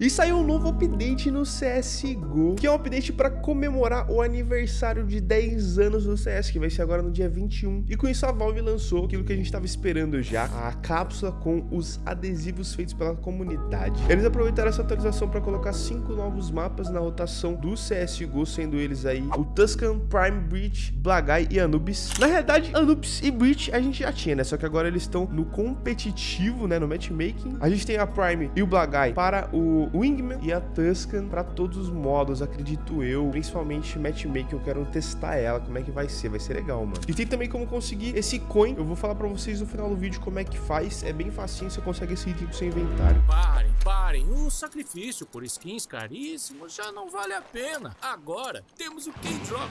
E saiu um novo update no CSGO, que é um update para comemorar o aniversário de 10 anos do CS, que vai ser agora no dia 21. E com isso a Valve lançou aquilo que a gente estava esperando já, a cápsula com os adesivos feitos pela comunidade. Eles aproveitaram essa atualização para colocar cinco novos mapas na rotação do CSGO, sendo eles aí o Tuscan, Prime Breach, Blagai e Anubis. Na realidade, Anubis e Breach a gente já tinha, né? Só que agora eles estão no competitivo, né? No matchmaking. A gente tem a Prime e o Blagai para o Wingman e a Tuscan para todos os modos, acredito eu. Principalmente matchmaking, eu quero testar ela, como é que vai ser, vai ser legal, mano. E tem também como conseguir esse coin, eu vou falar para vocês no final do vídeo como é que faz, é bem facinho, você consegue esse item pro seu inventário. Parem, parem, um sacrifício por skins caríssimos já não vale a pena. Agora temos o K-Drop.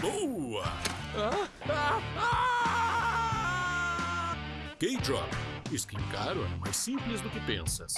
Boa! Ah, ah, ah! K-Drop. Skin caro é mais simples do que pensas.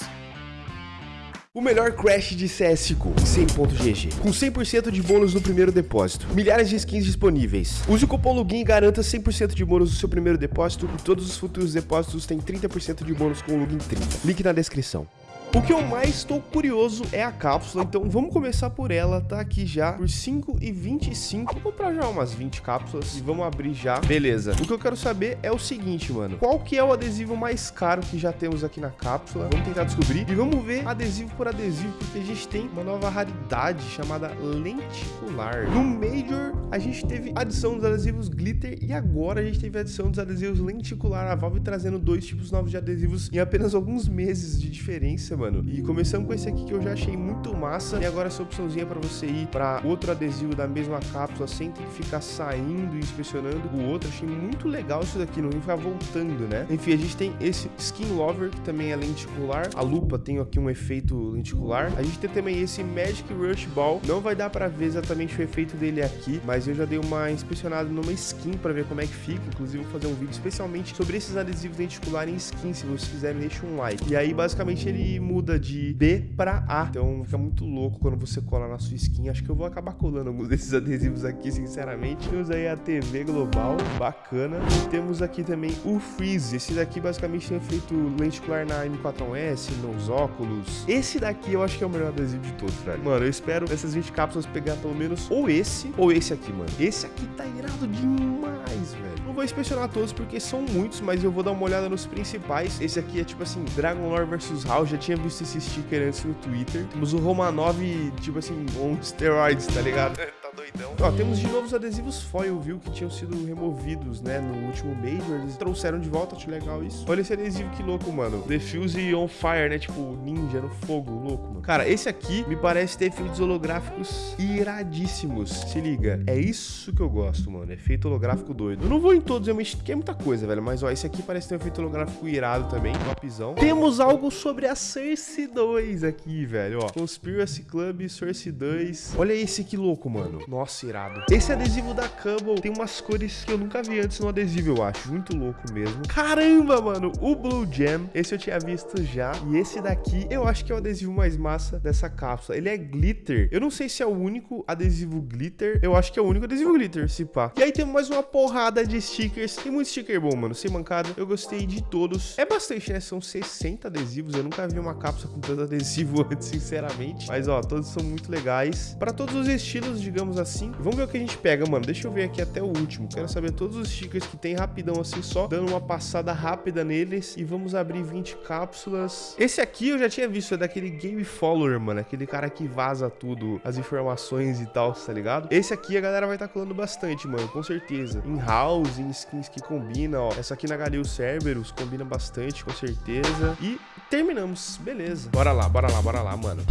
O melhor crash de CSGO, 100.gg, com 100% de bônus no primeiro depósito, milhares de skins disponíveis. Use o cupom LOGIN e garanta 100% de bônus no seu primeiro depósito e todos os futuros depósitos têm 30% de bônus com o LOGIN 30. Link na descrição. O que eu mais estou curioso é a cápsula, então vamos começar por ela, tá aqui já por 5,25. Vou comprar já umas 20 cápsulas e vamos abrir já. Beleza. O que eu quero saber é o seguinte, mano. Qual que é o adesivo mais caro que já temos aqui na cápsula? Vamos tentar descobrir e vamos ver adesivo por adesivo, porque a gente tem uma nova raridade chamada lenticular. No Major, a gente teve adição dos adesivos glitter e agora a gente teve adição dos adesivos lenticular. A Valve trazendo dois tipos novos de adesivos em apenas alguns meses de diferença, mano. E começando com esse aqui que eu já achei muito massa. E agora essa opçãozinha para você ir para outro adesivo da mesma cápsula sem ter que ficar saindo e inspecionando o outro. Achei muito legal isso daqui, não ficar voltando, né? Enfim, a gente tem esse Skin Lover, que também é lenticular. A lupa tem aqui um efeito lenticular. A gente tem também esse Magic Rush Ball. Não vai dar para ver exatamente o efeito dele aqui, mas eu já dei uma inspecionada numa skin para ver como é que fica. Inclusive, vou fazer um vídeo especialmente sobre esses adesivos lenticulares em skin. Se vocês quiserem, deixa um like. E aí, basicamente, ele muda de B para A. Então fica muito louco quando você cola na sua skin. Acho que eu vou acabar colando alguns desses adesivos aqui, sinceramente. Temos aí a TV global, bacana. E temos aqui também o Freeze. Esse daqui basicamente tem feito lenticular na M41S, nos óculos. Esse daqui eu acho que é o melhor adesivo de todos, velho. Mano, eu espero essas 20 cápsulas pegar pelo menos ou esse ou esse aqui, mano. Esse aqui tá irado demais, velho. Não vou inspecionar todos porque são muitos, mas eu vou dar uma olhada nos principais. Esse aqui é tipo assim, Dragon Lore vs Hal. Já tinha visto esse sticker antes no Twitter. Temos o Romanov, tipo assim, on steroids, tá ligado? tá doidão. Ó, temos de novo os adesivos foil, viu? Que tinham sido removidos, né? No último Major. Eles trouxeram de volta, acho legal isso. Olha esse adesivo que louco, mano. Defuse on fire, né? Tipo, ninja no fogo, louco, mano. Cara, esse aqui me parece ter efeitos holográficos iradíssimos. Se liga, é isso que eu gosto, mano. Efeito holográfico doido. Eu não vou em todos, realmente, porque é muita coisa, velho. Mas, ó, esse aqui parece ter um efeito holográfico irado também. Topzão. Temos algo sobre a Cersei 2 aqui, velho, ó. Conspiracy Club, Source 2. Olha esse que louco, mano. Nossa, irado. Esse adesivo da Cumble tem umas cores que eu nunca vi antes no adesivo, eu acho. Muito louco mesmo. Caramba, mano. O Blue Jam, esse eu tinha visto já. E esse daqui, eu acho que é o adesivo mais massa dessa cápsula. Ele é glitter. Eu não sei se é o único adesivo glitter. Eu acho que é o único adesivo glitter, se pá. E aí temos mais uma porrada de stickers. Tem muito sticker bom, mano. Sem mancada. Eu gostei de todos. É bastante, né? São 60 adesivos. Eu nunca vi uma cápsula com tanto adesivo antes, sinceramente. Mas, ó, todos são muito legais. Para todos os estilos, digamos assim. Vamos ver o que a gente pega, mano. Deixa eu ver aqui até o último. Quero saber todos os stickers que tem rapidão, assim, só dando uma passada rápida neles. E vamos abrir 20 cápsulas. Esse aqui eu já tinha visto, é daquele Game Follower, mano. Aquele cara que vaza tudo, as informações e tal, tá ligado? Esse aqui a galera vai estar tá colando bastante, mano, com certeza. Em house, em skins que combinam, ó. Essa aqui na Galil Cerberus combina bastante, com certeza. E terminamos, beleza. Bora lá, bora lá, bora lá, mano.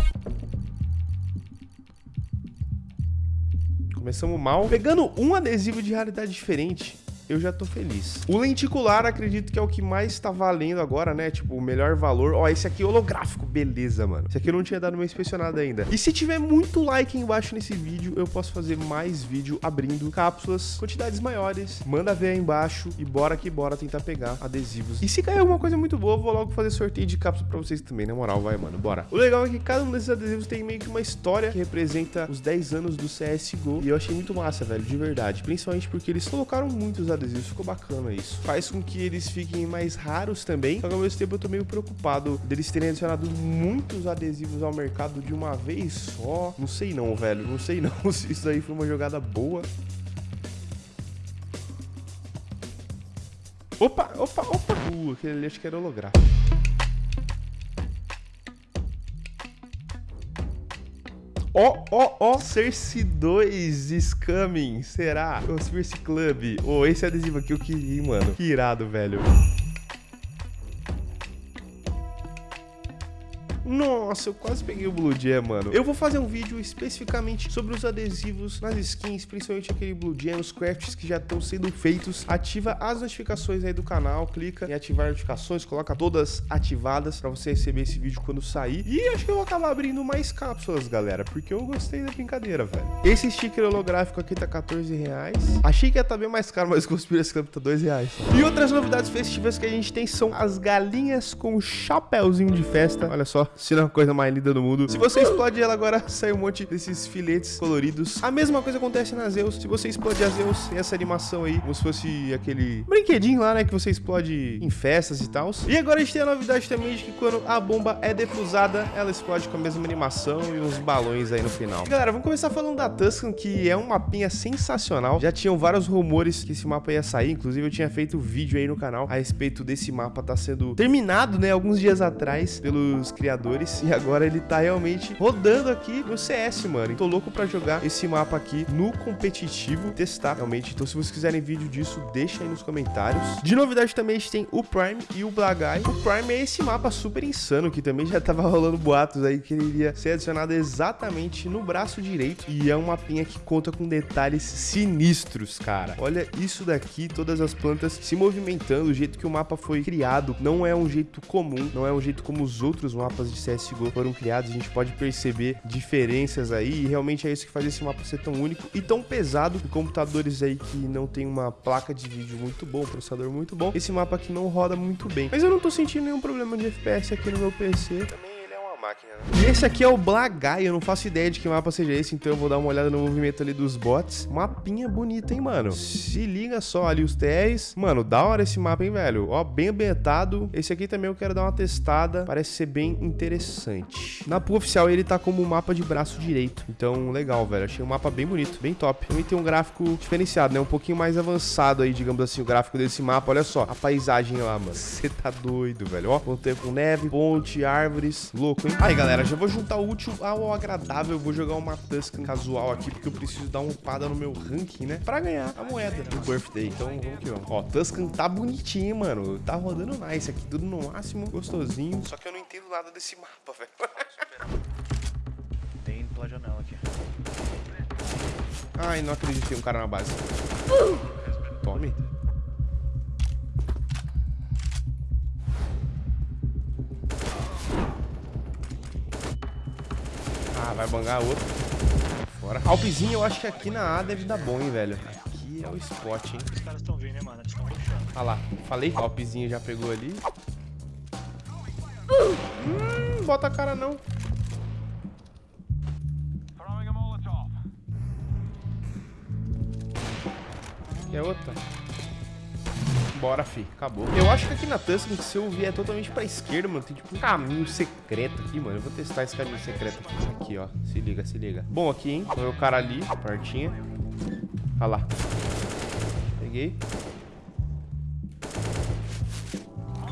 Começamos mal. Pegando um adesivo de realidade diferente eu já tô feliz. O lenticular, acredito que é o que mais tá valendo agora, né? Tipo, o melhor valor. Ó, esse aqui é holográfico. Beleza, mano. Esse aqui eu não tinha dado uma inspecionada ainda. E se tiver muito like embaixo nesse vídeo, eu posso fazer mais vídeo abrindo cápsulas, quantidades maiores. Manda ver aí embaixo e bora que bora tentar pegar adesivos. E se cair alguma coisa muito boa, eu vou logo fazer sorteio de cápsula pra vocês também, na moral, vai, mano, bora. O legal é que cada um desses adesivos tem meio que uma história que representa os 10 anos do CSGO. E eu achei muito massa, velho, de verdade. Principalmente porque eles colocaram muitos adesivos adesivos, ficou bacana isso. Faz com que eles fiquem mais raros também, só que ao mesmo tempo eu tô meio preocupado deles terem adicionado muitos adesivos ao mercado de uma vez só. Não sei não, velho, não sei não se isso aí foi uma jogada boa. Opa, opa, opa. Uh, aquele ali acho que era holográfico. Ó, ó, ó, Cersei 2 is coming, será? Conspiracy Club. Ô, oh, esse adesivo aqui eu queria, mano. Que irado, velho. Nossa, eu quase peguei o Blue Jam, mano. Eu vou fazer um vídeo especificamente sobre os adesivos nas skins, principalmente aquele Blue Jam, os crafts que já estão sendo feitos. Ativa as notificações aí do canal, clica em ativar notificações, coloca todas ativadas para você receber esse vídeo quando sair. E acho que eu vou acabar abrindo mais cápsulas, galera, porque eu gostei da brincadeira, velho. Esse sticker holográfico aqui tá 14 reais. Achei que ia estar tá bem mais caro, mas o Conspiracy Club tá 2 reais. E outras novidades festivas que a gente tem são as galinhas com chapéuzinho de festa. Olha só, se não é a coisa mais linda do mundo. Se você explode ela agora, sai um monte desses filetes coloridos. A mesma coisa acontece na Zeus. Se você explode a Zeus, tem essa animação aí, como se fosse aquele brinquedinho lá, né, que você explode em festas e tal. E agora a gente tem a novidade também de que quando a bomba é defusada, ela explode com a mesma animação e uns balões aí no final. Galera, vamos começar falando da Tuscan, que é um mapinha sensacional. Já tinham vários rumores que esse mapa ia sair, inclusive eu tinha feito vídeo aí no canal a respeito desse mapa tá sendo terminado, né, alguns dias atrás pelos criadores e agora ele tá realmente rodando aqui no CS, mano. Tô louco pra jogar esse mapa aqui no competitivo, testar realmente. Então se vocês quiserem vídeo disso, deixa aí nos comentários. De novidade também a gente tem o Prime e o Blagai. O Prime é esse mapa super insano que também já tava rolando boatos aí que ele iria ser adicionado exatamente no braço direito. E é um mapinha que conta com detalhes sinistros, cara. Olha isso daqui, todas as plantas se movimentando, o jeito que o mapa foi criado não é um jeito comum, não é um jeito como os outros mapas de CSGO foram criados, a gente pode perceber diferenças aí, e realmente é isso que faz esse mapa ser tão único e tão pesado. Em computadores aí que não tem uma placa de vídeo muito bom, um processador muito bom, esse mapa aqui não roda muito bem. Mas eu não tô sentindo nenhum problema de FPS aqui no meu PC. Também máquina, né? Esse aqui é o Blagai, eu não faço ideia de que mapa seja esse, então eu vou dar uma olhada no movimento ali dos bots. Mapinha bonita, hein, mano? Se liga só ali os TRs. Mano, da hora esse mapa, hein, velho? Ó, bem ambientado. Esse aqui também eu quero dar uma testada, parece ser bem interessante. Na pool oficial ele tá como mapa de braço direito, então legal, velho. Achei um mapa bem bonito, bem top. Também tem um gráfico diferenciado, né? Um pouquinho mais avançado aí, digamos assim, o gráfico desse mapa. Olha só, a paisagem lá, mano. Você tá doido, velho. Ó, com neve, ponte, árvores. Louco, hein? Aí, galera, já vou juntar o útil ao agradável. Eu vou jogar uma Tuscan casual aqui, porque eu preciso dar uma upada no meu ranking, né? Pra ganhar a moeda do birthday. Então, vamos que vamos. Ó, Tuscan tá bonitinho, mano. Tá rodando nice aqui, tudo no máximo, gostosinho. Só que eu não entendo nada desse mapa, velho. Tem pela janela aqui. Ai, não acredito que tem um cara na base. Tome. Ah, vai bangar outro. Fora. Alpezinho, eu acho que aqui na A deve dar bom, hein, velho. Aqui é o spot, hein. Os caras estão vindo, né, mano? Eles estão rushando. Ah lá, falei. Alpezinho já pegou ali. Hum, bota a cara não. É outra. Bora, fi. Acabou. Eu acho que aqui na Tuscan, se eu vier totalmente pra esquerda, mano, tem tipo um caminho secreto aqui, mano. Eu vou testar esse caminho secreto aqui. Aqui, ó. Se liga, se liga. Bom, aqui, hein. Foi o cara ali, partinha. Olha lá. Peguei.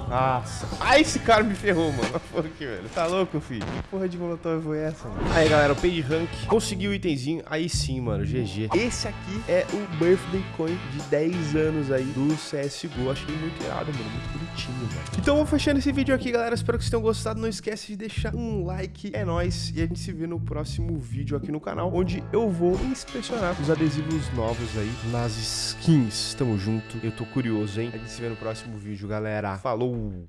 Nossa. Ah, esse cara me ferrou, mano. Aqui, velho. Tá louco, filho? Que porra de molotov foi essa, mano? Aí, galera, o page rank conseguiu o itemzinho. Aí sim, mano. GG. Esse aqui é o Birthday Coin de 10 anos aí do CSGO. Achei muito irado, mano. Muito bonitinho, velho. Então, vou fechando esse vídeo aqui, galera. Espero que vocês tenham gostado. Não esquece de deixar um like. É nóis. E a gente se vê no próximo vídeo aqui no canal, onde eu vou inspecionar os adesivos novos aí nas skins. Tamo junto. Eu tô curioso, hein? A gente se vê no próximo vídeo, galera. Falou! Mm.